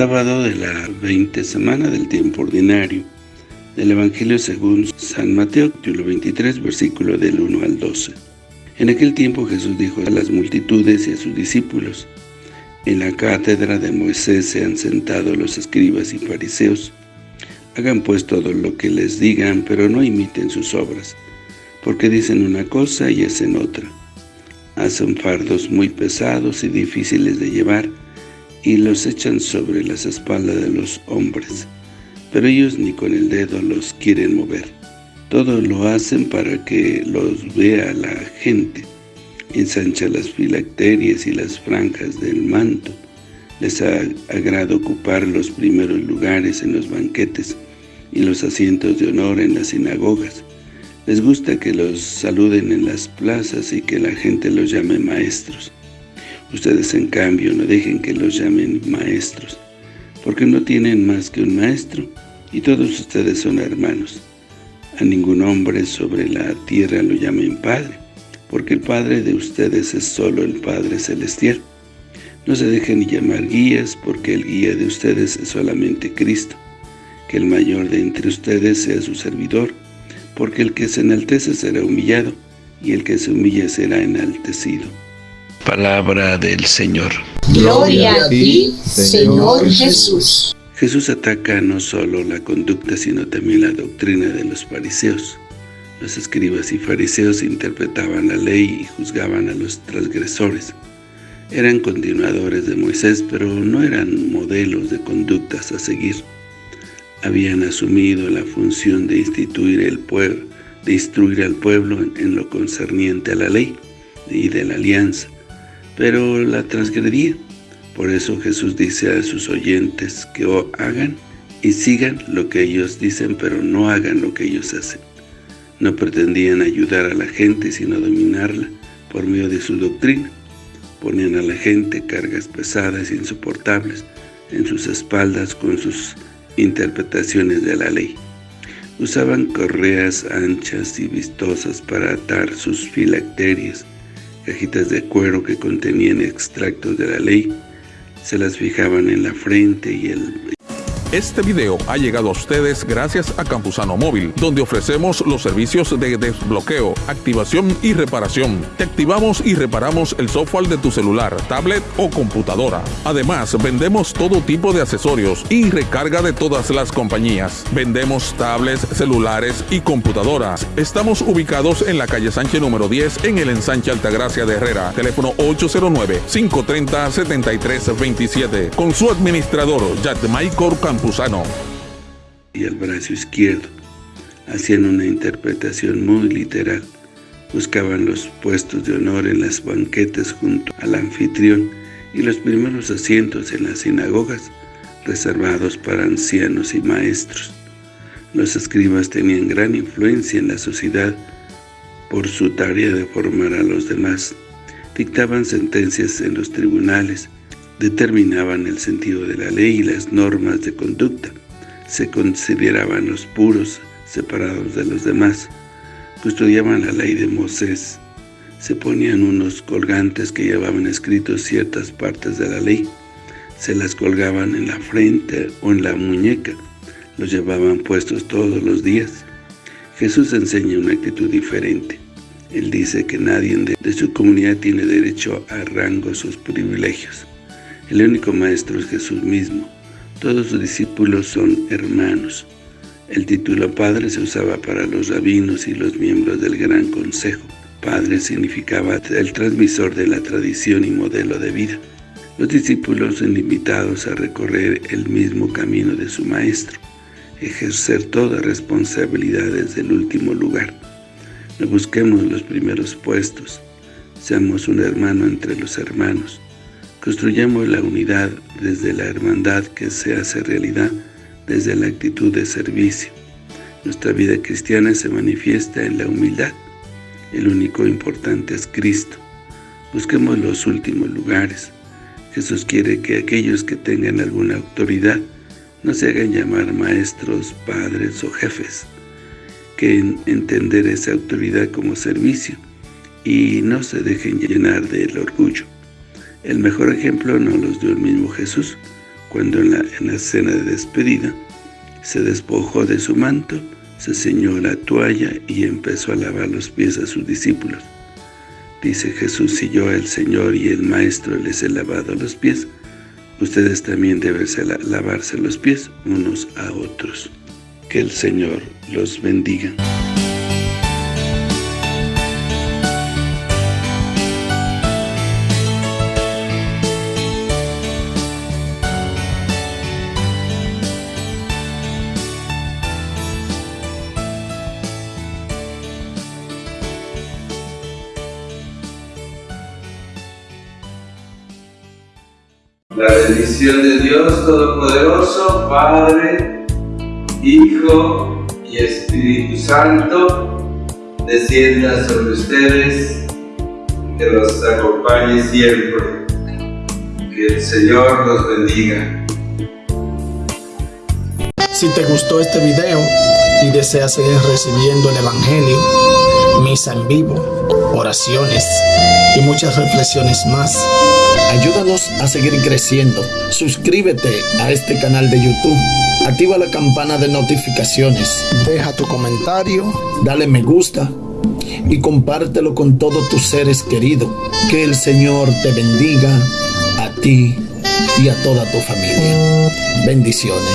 Sábado de la 20 semana del tiempo ordinario del Evangelio según San Mateo, capítulo 23, versículo del 1 al 12. En aquel tiempo Jesús dijo a las multitudes y a sus discípulos, En la cátedra de Moisés se han sentado los escribas y fariseos. Hagan pues todo lo que les digan, pero no imiten sus obras, porque dicen una cosa y hacen otra. Hacen fardos muy pesados y difíciles de llevar, y los echan sobre las espaldas de los hombres, pero ellos ni con el dedo los quieren mover. Todo lo hacen para que los vea la gente. Ensancha las filacterias y las franjas del manto. Les agrada ocupar los primeros lugares en los banquetes y los asientos de honor en las sinagogas. Les gusta que los saluden en las plazas y que la gente los llame maestros. Ustedes, en cambio, no dejen que los llamen maestros, porque no tienen más que un maestro, y todos ustedes son hermanos. A ningún hombre sobre la tierra lo llamen Padre, porque el Padre de ustedes es solo el Padre Celestial. No se dejen llamar guías, porque el guía de ustedes es solamente Cristo. Que el mayor de entre ustedes sea su servidor, porque el que se enaltece será humillado, y el que se humilla será enaltecido. Palabra del Señor. Gloria a ti, Señor Jesús. Jesús ataca no solo la conducta, sino también la doctrina de los fariseos. Los escribas y fariseos interpretaban la ley y juzgaban a los transgresores. Eran continuadores de Moisés, pero no eran modelos de conductas a seguir. Habían asumido la función de instituir el pueblo, de instruir al pueblo en lo concerniente a la ley y de la alianza, pero la transgredía. Por eso Jesús dice a sus oyentes que hagan y sigan lo que ellos dicen, pero no hagan lo que ellos hacen. No pretendían ayudar a la gente, sino dominarla por medio de su doctrina. Ponían a la gente cargas pesadas e insoportables en sus espaldas con sus interpretaciones de la ley. Usaban correas anchas y vistosas para atar sus filacterias, cajitas de cuero que contenían extractos de la ley, se las fijaban en la frente y el, este video ha llegado a ustedes gracias a Campusano Móvil, donde ofrecemos los servicios de desbloqueo, activación y reparación. Te activamos y reparamos el software de tu celular, tablet o computadora. Además, vendemos todo tipo de accesorios y recarga de todas las compañías. Vendemos tablets, celulares y computadoras. Estamos ubicados en la calle Sánchez número 10 en el ensanche Altagracia de Herrera. Teléfono 809-530-7327. Con su administrador, Jack Michael Y el brazo izquierdo. Hacían una interpretación muy literal. Buscaban los puestos de honor en las banquetes junto al anfitrión y los primeros asientos en las sinagogas, reservados para ancianos y maestros. Los escribas tenían gran influencia en la sociedad por su tarea de formar a los demás. Dictaban sentencias en los tribunales, determinaban el sentido de la ley y las normas de conducta. Se consideraban los puros, separados de los demás. Custodiaban la ley de Moisés. Se ponían unos colgantes que llevaban escritos ciertas partes de la ley. Se las colgaban en la frente o en la muñeca. Los llevaban puestos todos los días. Jesús enseña una actitud diferente. Él dice que nadie de su comunidad tiene derecho a rangos o privilegios. El único maestro es Jesús mismo. Todos sus discípulos son hermanos. El título Padre se usaba para los rabinos y los miembros del Gran Consejo. Padre significaba el transmisor de la tradición y modelo de vida. Los discípulos son invitados a recorrer el mismo camino de su Maestro, ejercer toda responsabilidad desde el último lugar. No busquemos los primeros puestos, seamos un hermano entre los hermanos. Construyamos la unidad desde la hermandad que se hace realidad desde la actitud de servicio. Nuestra vida cristiana se manifiesta en la humildad. El único importante es Cristo. Busquemos los últimos lugares. Jesús quiere que aquellos que tengan alguna autoridad no se hagan llamar maestros, padres o jefes, que entender esa autoridad como servicio y no se dejen llenar del orgullo. El mejor ejemplo nos los dio el mismo Jesús, cuando en la, en la cena de despedida se despojó de su manto, se ceñó la toalla y empezó a lavar los pies a sus discípulos. Dice Jesús, si yo, el Señor y el Maestro, les he lavado los pies, ustedes también deben lavarse los pies unos a otros. Que el Señor los bendiga. La bendición de Dios Todopoderoso, Padre, Hijo y Espíritu Santo, descienda sobre ustedes, que los acompañe siempre. Que el Señor los bendiga. Si te gustó este video y deseas seguir recibiendo el Evangelio, misa en vivo, oraciones y muchas reflexiones más, Ayúdanos a seguir creciendo. Suscríbete a este canal de YouTube. Activa la campana de notificaciones. Deja tu comentario. Dale me gusta. Y compártelo con todos tus seres queridos. Que el Señor te bendiga a ti y a toda tu familia. Bendiciones.